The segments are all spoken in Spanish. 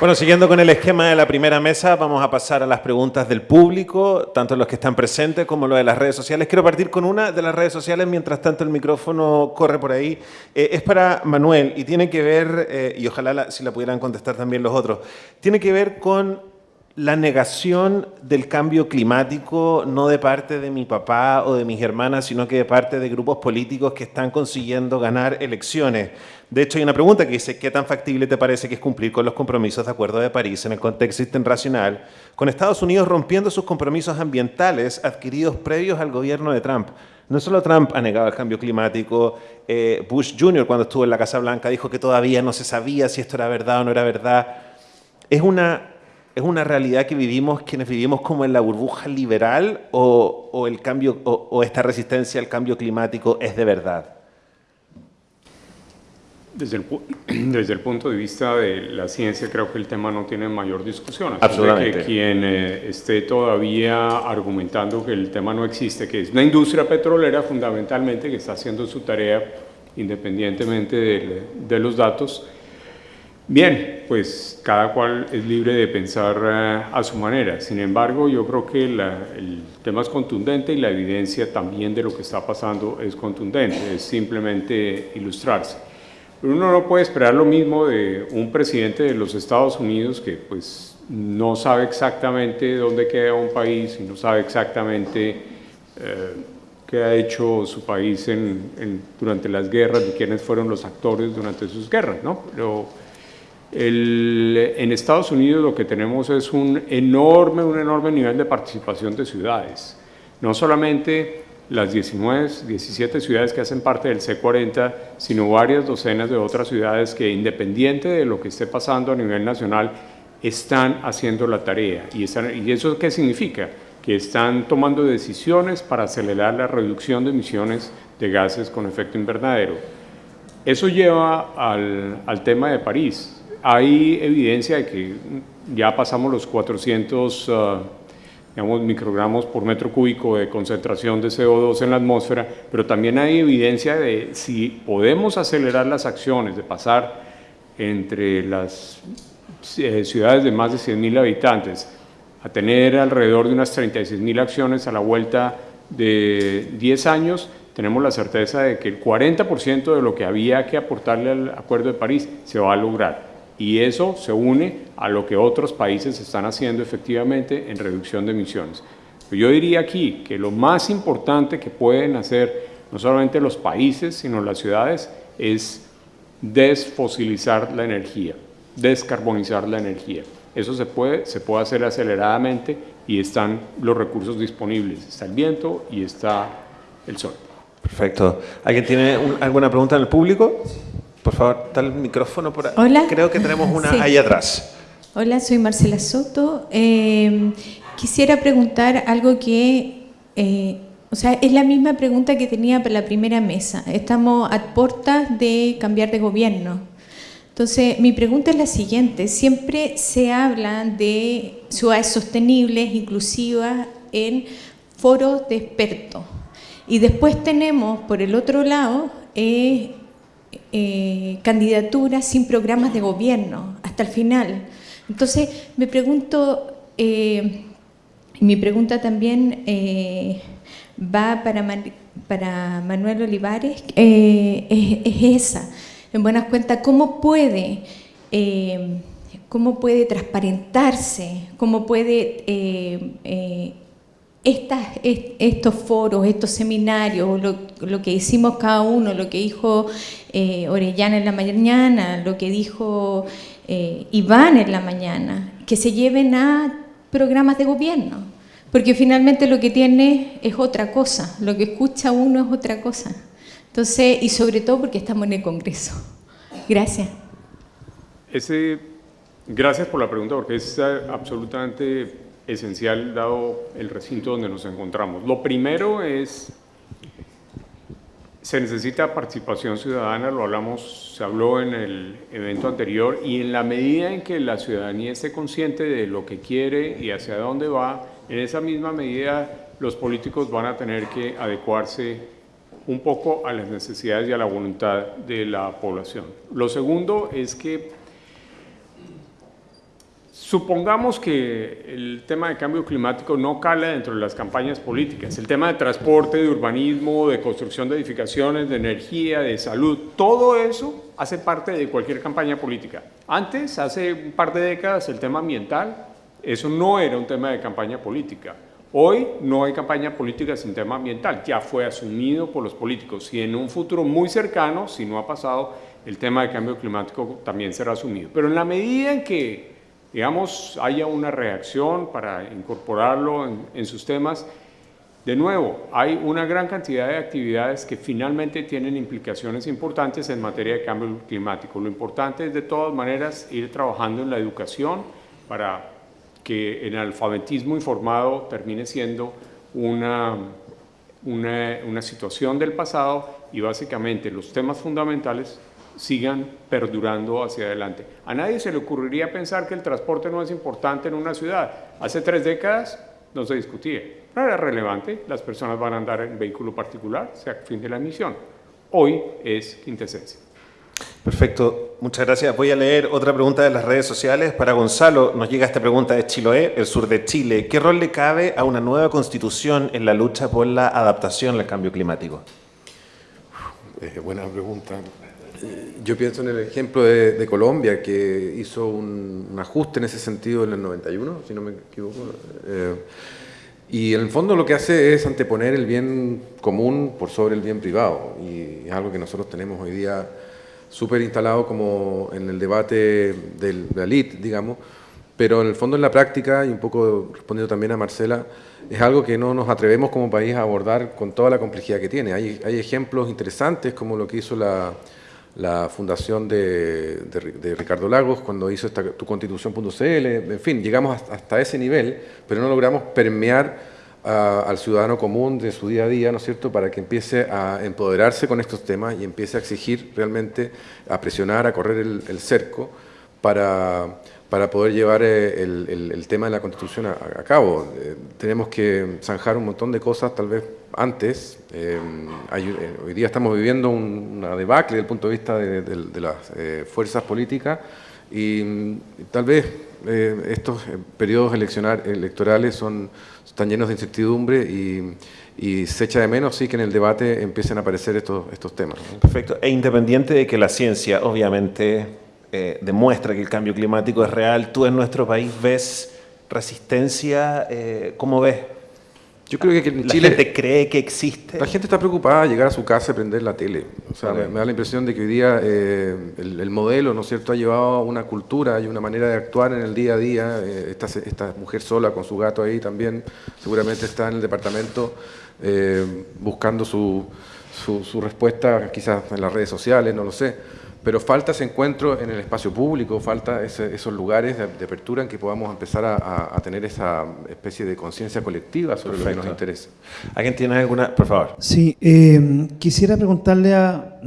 Bueno, siguiendo con el esquema de la primera mesa, vamos a pasar a las preguntas del público, tanto los que están presentes como los de las redes sociales. Quiero partir con una de las redes sociales, mientras tanto el micrófono corre por ahí. Eh, es para Manuel y tiene que ver, eh, y ojalá si la pudieran contestar también los otros, tiene que ver con la negación del cambio climático, no de parte de mi papá o de mis hermanas, sino que de parte de grupos políticos que están consiguiendo ganar elecciones. De hecho, hay una pregunta que dice, ¿qué tan factible te parece que es cumplir con los compromisos de Acuerdo de París en el contexto internacional, con Estados Unidos rompiendo sus compromisos ambientales adquiridos previos al gobierno de Trump? No solo Trump ha negado el cambio climático, eh, Bush Jr. cuando estuvo en la Casa Blanca dijo que todavía no se sabía si esto era verdad o no era verdad. Es una, es una realidad que vivimos quienes vivimos como en la burbuja liberal o, el cambio, o esta resistencia al cambio climático es de verdad. Desde el, desde el punto de vista de la ciencia, creo que el tema no tiene mayor discusión. Absolutamente. Que quien eh, esté todavía argumentando que el tema no existe, que es una industria petrolera fundamentalmente que está haciendo su tarea independientemente de, los datos, bien, pues cada cual es libre de pensar eh, a su manera. Sin embargo, yo creo que el tema es contundente y la evidencia también de lo que está pasando es contundente, es simplemente ilustrarse. Uno no puede esperar lo mismo de un presidente de los Estados Unidos que pues no sabe exactamente dónde queda un país y no sabe exactamente eh, qué ha hecho su país durante las guerras y quiénes fueron los actores durante sus guerras, ¿no? Pero en Estados Unidos lo que tenemos es un enorme, un enorme nivel de participación de ciudades. No solamente las 19, 17 ciudades que hacen parte del C40, sino varias docenas de otras ciudades que independiente de lo que esté pasando a nivel nacional, están haciendo la tarea. ¿Y, ¿Y eso qué significa? Que están tomando decisiones para acelerar la reducción de emisiones de gases con efecto invernadero. Eso lleva al, al tema de París. Hay evidencia de que ya pasamos los 400 digamos, microgramos por metro cúbico de concentración de CO2 en la atmósfera, pero también hay evidencia de si podemos acelerar las acciones, de pasar entre las eh, ciudades de más de 100.000 habitantes a tener alrededor de unas 36.000 acciones a la vuelta de 10 años, tenemos la certeza de que el 40% de lo que había que aportarle al Acuerdo de París se va a lograr y eso se une a lo que otros países están haciendo efectivamente en reducción de emisiones. Yo diría aquí que lo más importante que pueden hacer no solamente los países, sino las ciudades, es desfosilizar la energía, descarbonizar la energía. Eso se puede, se puede hacer aceleradamente y están los recursos disponibles. Está el viento y está el sol. Perfecto. ¿Alguien tiene alguna pregunta en el público? Por favor, está el micrófono por ahí. Hola. Creo que tenemos una ahí atrás. Hola, soy Marcela Soto. Eh, quisiera preguntar algo que, eh, o sea, es la misma pregunta que tenía para la primera mesa. Estamos a puertas de cambiar de gobierno. Entonces, mi pregunta es la siguiente. Siempre se habla de ciudades sostenibles, inclusivas, en foros de expertos. Y después tenemos, por el otro lado, eh, eh, candidaturas sin programas de gobierno hasta el final. Entonces, me pregunto, eh, mi pregunta también eh, va para, para Manuel Olivares, es, esa. En buenas cuentas, ¿cómo puede, cómo puede transparentarse, cómo puede estos foros, estos seminarios, lo, que hicimos cada uno, lo que dijo eh, Orellana en la mañana, lo que dijo eh, Iván en la mañana, que se lleven a programas de gobierno, porque finalmente lo que tiene es otra cosa, lo que escucha uno es otra cosa. Entonces, y sobre todo porque estamos en el Congreso. Gracias. Ese, gracias por la pregunta, porque es absolutamente esencial dado el recinto donde nos encontramos. Lo primero es, se necesita participación ciudadana, lo hablamos, se habló en el evento anterior, y en la medida en que la ciudadanía esté consciente de lo que quiere y hacia dónde va, en esa misma medida los políticos van a tener que adecuarse un poco a las necesidades y a la voluntad de la población. Lo segundo es que Supongamos que el tema de cambio climático no cala dentro de las campañas políticas. El tema de transporte, de urbanismo, de construcción de edificaciones, de energía, de salud, todo eso hace parte de cualquier campaña política. Antes, hace un par de décadas, el tema ambiental, eso no era un tema de campaña política. Hoy no hay campaña política sin tema ambiental, ya fue asumido por los políticos y en un futuro muy cercano, si no ha pasado, el tema de cambio climático también será asumido. Pero en la medida en que, digamos, haya una reacción para incorporarlo en, sus temas, de nuevo, hay una gran cantidad de actividades que finalmente tienen implicaciones importantes en materia de cambio climático. Lo importante es de todas maneras ir trabajando en la educación para que el alfabetismo informado termine siendo una, una, situación del pasado y básicamente los temas fundamentales sigan perdurando hacia adelante. A nadie se le ocurriría pensar que el transporte no es importante en una ciudad. Hace tres décadas no se discutía, no era relevante, las personas van a andar en vehículo particular, sea fin de la emisión. Hoy es quintesencia. Perfecto, muchas gracias. Voy a leer otra pregunta de las redes sociales. Para Gonzalo nos llega esta pregunta de Chiloé, el sur de Chile. ¿Qué rol le cabe a una nueva constitución en la lucha por la adaptación al cambio climático? Eh, buena pregunta. Yo pienso en el ejemplo de, Colombia, que hizo un, ajuste en ese sentido en el 91, si no me equivoco. Eh, y en el fondo lo que hace es anteponer el bien común por sobre el bien privado. Y es algo que nosotros tenemos hoy día súper instalado como en el debate del, de la elite, digamos, pero en el fondo en la práctica, y un poco respondiendo también a Marcela, es algo que no nos atrevemos como país a abordar con toda la complejidad que tiene. Hay, hay ejemplos interesantes como lo que hizo la, la fundación de, Ricardo Lagos cuando hizo esta, tu constitución.cl, en fin, llegamos hasta ese nivel, pero no logramos permear al ciudadano común de su día a día, ¿no es cierto?, para que empiece a empoderarse con estos temas y empiece a exigir realmente, a presionar, a correr el, cerco para, para, poder llevar eh, el, el, tema de la Constitución a, cabo. Eh, tenemos que zanjar un montón de cosas, tal vez antes. Eh, hoy día estamos viviendo una debacle desde el punto de vista de, las fuerzas políticas y tal vez estos periodos electorales son están llenos de incertidumbre y, se echa de menos sí que en el debate empiecen a aparecer estos, estos temas. Perfecto. E independiente de que la ciencia obviamente eh, demuestra que el cambio climático es real, ¿tú en nuestro país ves resistencia? Eh, ¿Cómo ves? Yo creo que en ¿La gente cree que existe? La gente está preocupada de llegar a su casa y prender la tele. O sea, me, da la impresión de que hoy día eh, el, modelo, ¿no es cierto?, ha llevado una cultura y una manera de actuar en el día a día. Eh, esta, esta, mujer sola con su gato ahí también seguramente está en el departamento buscando su, su, su respuesta quizás en las redes sociales, no lo sé pero falta ese encuentro en el espacio público, falta esos lugares de, apertura en que podamos empezar a, tener esa especie de conciencia colectiva sobre lo que nos interesa. ¿Alguien tiene alguna? Por favor. Sí, eh, quisiera preguntarle a,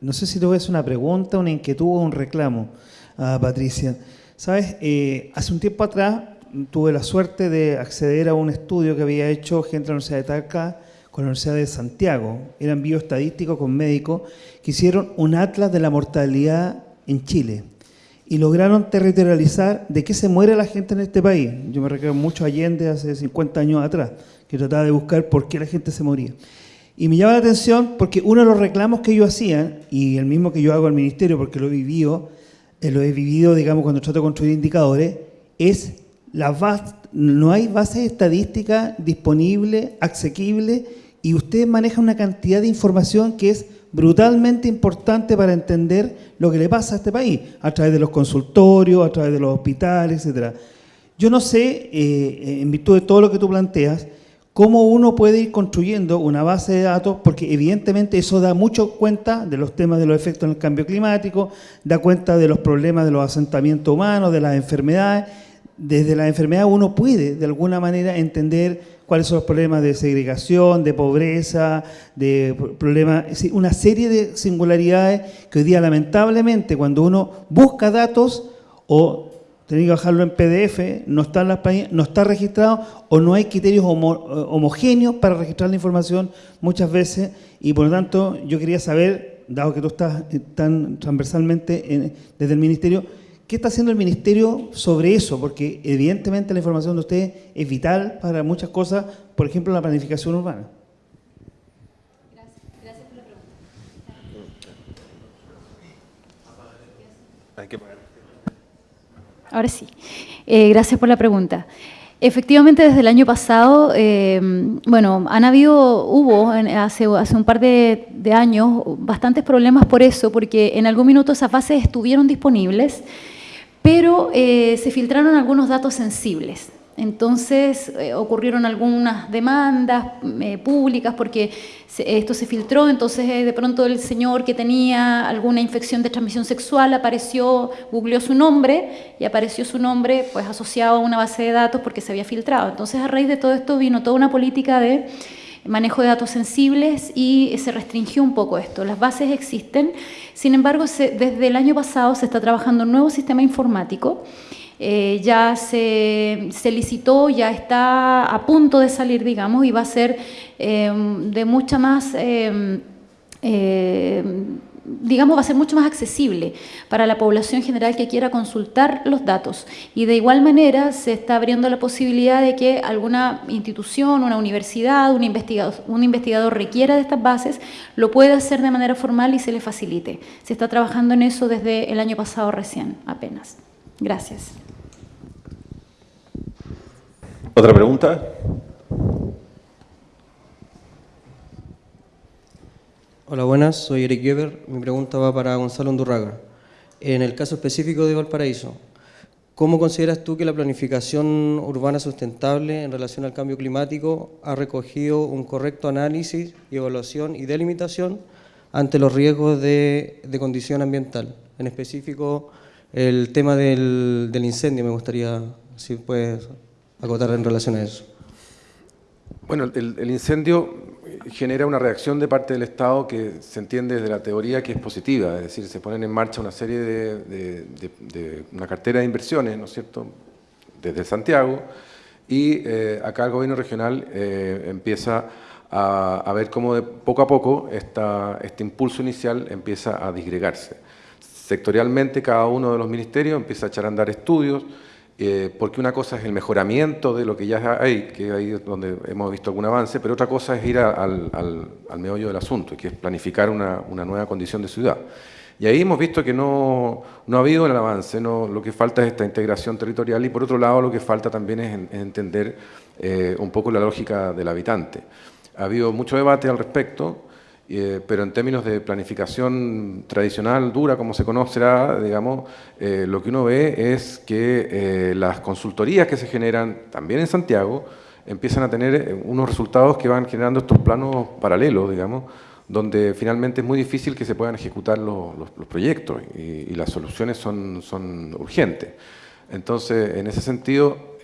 no sé si te voy a hacer una pregunta, una inquietud o un reclamo a Patricia. Sabes, eh, hace un tiempo atrás tuve la suerte de acceder a un estudio que había hecho gente de la Universidad de Talca con la Universidad de Santiago, eran bioestadísticos con médicos, que hicieron un atlas de la mortalidad en Chile y lograron territorializar de qué se muere la gente en este país. Yo me recuerdo mucho a Allende hace 50 años atrás, que trataba de buscar por qué la gente se moría. Y me llama la atención porque uno de los reclamos que ellos hacían, y el mismo que yo hago al ministerio porque lo he vivido, eh, lo he vivido, digamos, cuando trato de construir indicadores, es no hay base estadística disponible, asequible y usted maneja una cantidad de información que es brutalmente importante para entender lo que le pasa a este país, a través de los consultorios, a través de los hospitales, etc. Yo no sé, eh, en virtud de todo lo que tú planteas, cómo uno puede ir construyendo una base de datos, porque evidentemente eso da mucho cuenta de los temas de los efectos en el cambio climático, da cuenta de los problemas de los asentamientos humanos, de las enfermedades. Desde la enfermedad uno puede, de alguna manera, entender cuáles son los problemas de segregación, de pobreza, de problemas, una serie de singularidades que hoy día lamentablemente cuando uno busca datos o tiene que bajarlo en PDF, no está, en las, no está registrado o no hay criterios homogéneos para registrar la información muchas veces. Y por lo tanto yo quería saber, dado que tú estás tan transversalmente desde el Ministerio, ¿Qué está haciendo el Ministerio sobre eso? Porque evidentemente la información de ustedes es vital para muchas cosas, por ejemplo, la planificación urbana. Gracias, por la pregunta. Ahora sí. Eh, gracias por la pregunta. Efectivamente, desde el año pasado, eh, bueno, han habido, hubo hace, hace un par de, de, años bastantes problemas por eso, porque en algún minuto esas bases estuvieron disponibles, pero eh, se filtraron algunos datos sensibles. Entonces eh, ocurrieron algunas demandas eh, públicas porque esto se filtró, entonces de pronto el señor que tenía alguna infección de transmisión sexual apareció, googleó su nombre y apareció su nombre pues asociado a una base de datos porque se había filtrado. Entonces a raíz de todo esto vino toda una política de manejo de datos sensibles y se restringió un poco esto. Las bases existen, sin embargo se, desde el año pasado se está trabajando un nuevo sistema informático eh, ya se, licitó, ya está a punto de salir, digamos, y va a ser eh, de mucha más, eh, digamos, va a ser mucho más accesible para la población general que quiera consultar los datos. Y de igual manera se está abriendo la posibilidad de que alguna institución, una universidad, un investigador, requiera de estas bases, lo pueda hacer de manera formal y se le facilite. Se está trabajando en eso desde el año pasado recién, apenas. Gracias. ¿Otra pregunta? Hola, buenas. Soy Eric Geber. Mi pregunta va para Gonzalo Undurraga. En el caso específico de Valparaíso, ¿cómo consideras tú que la planificación urbana sustentable en relación al cambio climático ha recogido un correcto análisis, evaluación y delimitación ante los riesgos de, de condición ambiental? En específico, el tema del, del incendio, me gustaría, si puedes acotar en relación a eso? Bueno, el, incendio genera una reacción de parte del Estado que se entiende desde la teoría que es positiva, es decir, se ponen en marcha una serie de, una cartera de inversiones, ¿no es cierto?, desde Santiago, y eh, acá el gobierno regional eh, empieza a, a, ver cómo de poco a poco esta, este impulso inicial empieza a disgregarse. Sectorialmente cada uno de los ministerios empieza a echar a andar estudios, eh, porque una cosa es el mejoramiento de lo que ya hay, que ahí donde hemos visto algún avance, pero otra cosa es ir al, al, al, meollo del asunto, que es planificar una, una, nueva condición de ciudad. Y ahí hemos visto que no, no ha habido el avance, no, lo que falta es esta integración territorial y por otro lado lo que falta también es entender eh, un poco la lógica del habitante. Ha habido mucho debate al respecto, eh, pero en términos de planificación tradicional, dura, como se conocerá, digamos, eh, lo que uno ve es que eh, las consultorías que se generan también en Santiago empiezan a tener unos resultados que van generando estos planos paralelos, digamos, donde finalmente es muy difícil que se puedan ejecutar los, proyectos y, y, las soluciones son, son urgentes. Entonces, en ese sentido,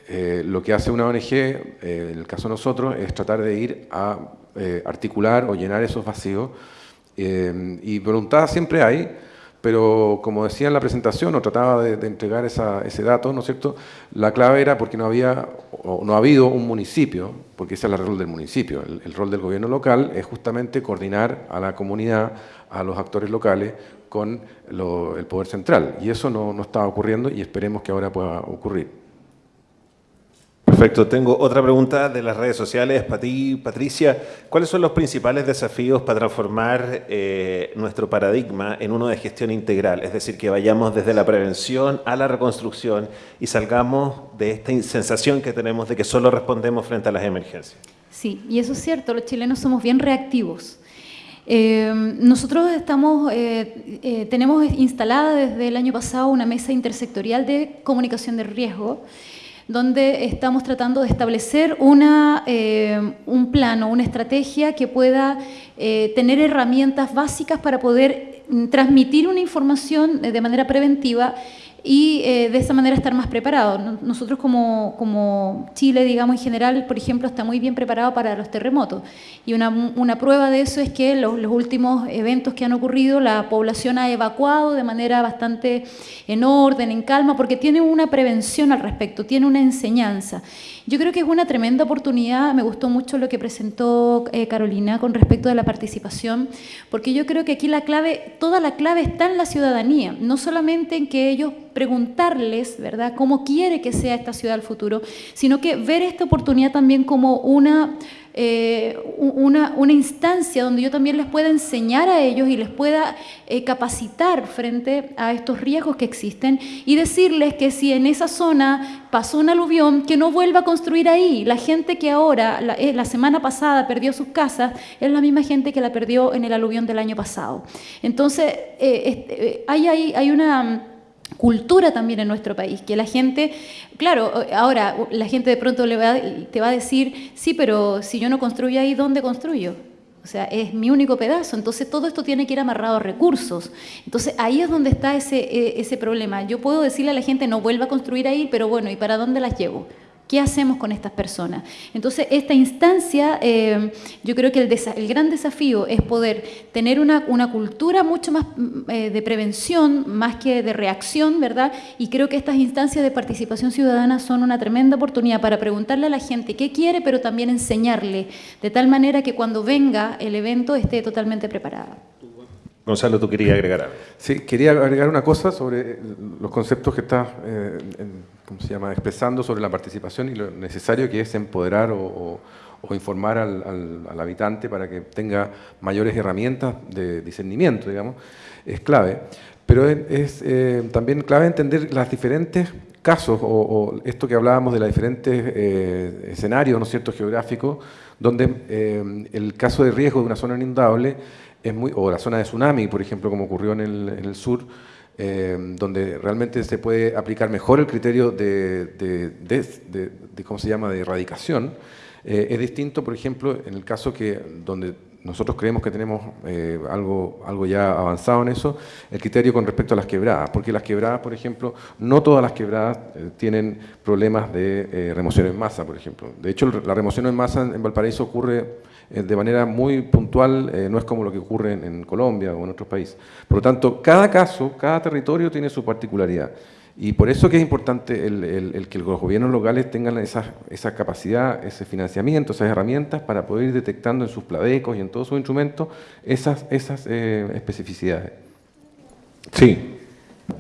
lo que hace una ONG, en el caso de nosotros, es tratar de ir a eh, articular o llenar esos vacíos. Eh, y voluntad siempre hay, pero como decía en la presentación, o trataba de, entregar ese dato, ¿no es cierto? La clave era porque no había, o no ha habido un municipio, porque ese es el rol del municipio. El, rol del gobierno local es justamente coordinar a la comunidad, a los actores locales, con el poder central. Y eso no, no estaba ocurriendo y esperemos que ahora pueda ocurrir. Perfecto. Tengo otra pregunta de las redes sociales para ti, Patricia. ¿Cuáles son los principales desafíos para transformar eh, nuestro paradigma en uno de gestión integral? Es decir, que vayamos desde la prevención a la reconstrucción y salgamos de esta sensación que tenemos de que solo respondemos frente a las emergencias. Sí, y eso es cierto, los chilenos somos bien reactivos. Eh, nosotros estamos, eh, eh, tenemos instalada desde el año pasado una mesa intersectorial de comunicación de riesgo donde estamos tratando de establecer una, eh, un plano, una estrategia que pueda eh, tener herramientas básicas para poder mm, transmitir una información de manera preventiva y eh, de esa manera estar más preparados. Nosotros como, como, Chile, digamos en general, por ejemplo, está muy bien preparado para los terremotos. Y una, una prueba de eso es que los, los, últimos eventos que han ocurrido, la población ha evacuado de manera bastante en orden, en calma, porque tiene una prevención al respecto, tiene una enseñanza. Yo creo que es una tremenda oportunidad, me gustó mucho lo que presentó eh, Carolina con respecto de la participación, porque yo creo que aquí la clave, toda la clave está en la ciudadanía, no solamente en que ellos preguntarles, ¿verdad?, cómo quiere que sea esta ciudad del futuro, sino que ver esta oportunidad también como una eh, una, instancia donde yo también les pueda enseñar a ellos y les pueda eh, capacitar frente a estos riesgos que existen y decirles que si en esa zona pasó un aluvión, que no vuelva a construir ahí. La gente que ahora, la, eh, la semana pasada perdió sus casas, es la misma gente que la perdió en el aluvión del año pasado. Entonces, hay, hay, hay una cultura también en nuestro país, que la gente, claro, ahora la gente de pronto le va, te va a decir, sí, pero si yo no construyo ahí, ¿dónde construyo? O sea, es mi único pedazo, entonces todo esto tiene que ir amarrado a recursos. Entonces ahí es donde está ese, e, ese problema. Yo puedo decirle a la gente, no vuelva a construir ahí, pero bueno, ¿y para dónde las llevo? ¿Qué hacemos con estas personas? Entonces, esta instancia, eh, yo creo que el, gran desafío es poder tener una, cultura mucho más mm, eh, de prevención, más que de reacción, ¿verdad? Y creo que estas instancias de participación ciudadana son una tremenda oportunidad para preguntarle a la gente qué quiere, pero también enseñarle, de tal manera que cuando venga el evento esté totalmente preparada. Gonzalo, tú querías agregar algo. Sí, quería agregar una cosa sobre los conceptos que está eh, ¿cómo se llama? expresando sobre la participación y lo necesario que es empoderar o, informar al, habitante para que tenga mayores herramientas de discernimiento, digamos, es clave. Pero es, eh, también clave entender las diferentes casos, o, esto que hablábamos de los diferentes eh, escenarios, ¿no es geográficos, donde el caso de riesgo de una zona inundable es muy, o la zona de tsunami, por ejemplo, como ocurrió en el, sur, eh, donde realmente se puede aplicar mejor el criterio de, de, ¿cómo se llama?, de erradicación, eh, es distinto, por ejemplo, en el caso que donde nosotros creemos que tenemos eh, algo, algo ya avanzado en eso, el criterio con respecto a las quebradas, porque las quebradas, por ejemplo, no todas las quebradas tienen problemas de remoción en masa, por ejemplo. De hecho, la remoción en masa en Valparaíso ocurre eh, de manera muy puntual, eh, no es como lo que ocurre en, Colombia o en otros países. Por lo tanto, cada caso, cada territorio tiene su particularidad. Y por eso que es importante el, que los gobiernos locales tengan esa, esa, capacidad, ese financiamiento, esas herramientas para poder ir detectando en sus pladecos y en todos sus instrumentos esas, esas eh, especificidades. Sí.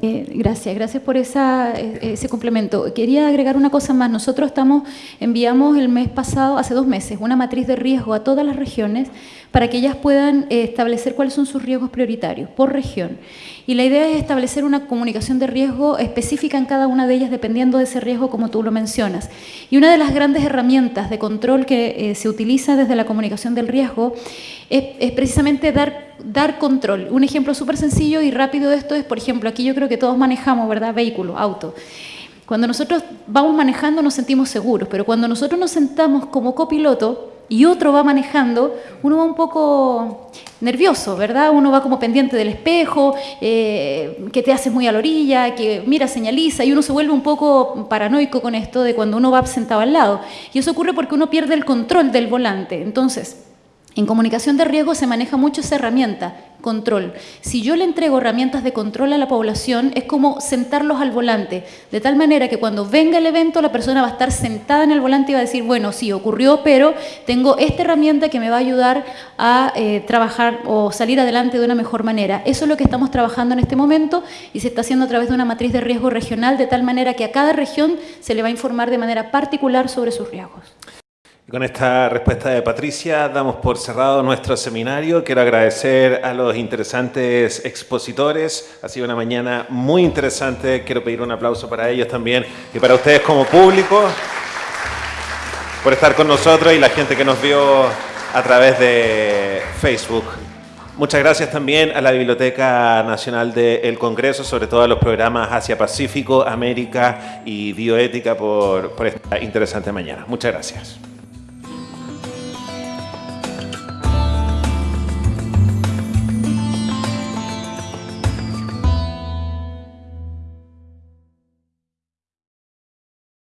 Eh, gracias, gracias por esa, eh, ese complemento. Quería agregar una cosa más. Nosotros estamos, enviamos el mes pasado, hace dos meses, una matriz de riesgo a todas las regiones para que ellas puedan eh, establecer cuáles son sus riesgos prioritarios por región. Y la idea es establecer una comunicación de riesgo específica en cada una de ellas dependiendo de ese riesgo como tú lo mencionas. Y una de las grandes herramientas de control que se utiliza desde la comunicación del riesgo es, precisamente dar, dar control. Un ejemplo súper sencillo y rápido de esto es, por ejemplo, aquí yo creo que todos manejamos, ¿verdad? Vehículo, auto. Cuando nosotros vamos manejando nos sentimos seguros, pero cuando nosotros nos sentamos como copiloto y otro va manejando, uno va un poco nervioso, ¿verdad? Uno va como pendiente del espejo, eh, que te hace muy a la orilla, que mira, señaliza, y uno se vuelve un poco paranoico con esto de cuando uno va sentado al lado. Y eso ocurre porque uno pierde el control del volante. Entonces, en comunicación de riesgo se maneja mucho esa herramienta, control. Si yo le entrego herramientas de control a la población, es como sentarlos al volante, de tal manera que cuando venga el evento la persona va a estar sentada en el volante y va a decir, bueno, sí, ocurrió, pero tengo esta herramienta que me va a ayudar a eh, trabajar o salir adelante de una mejor manera. Eso es lo que estamos trabajando en este momento y se está haciendo a través de una matriz de riesgo regional, de tal manera que a cada región se le va a informar de manera particular sobre sus riesgos con esta respuesta de Patricia damos por cerrado nuestro seminario. Quiero agradecer a los interesantes expositores. Ha sido una mañana muy interesante. Quiero pedir un aplauso para ellos también y para ustedes como público por estar con nosotros y la gente que nos vio a través de Facebook. Muchas gracias también a la Biblioteca Nacional del Congreso, sobre todo a los programas Asia-Pacífico, América y Bioética por, por esta interesante mañana. Muchas gracias.